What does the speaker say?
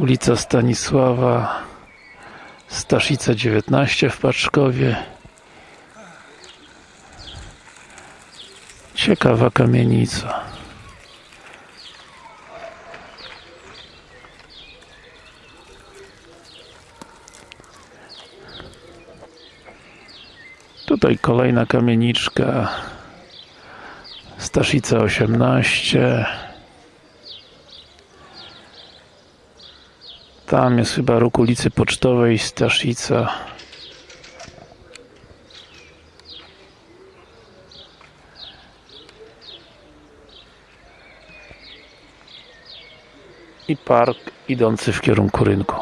ulica Stanisława Staszica 19 w Paczkowie. Ciekawa kamienica. Tutaj kolejna kamieniczka. Staszica 18 Tam jest chyba róg ulicy Pocztowej Staszica. I park idący w kierunku rynku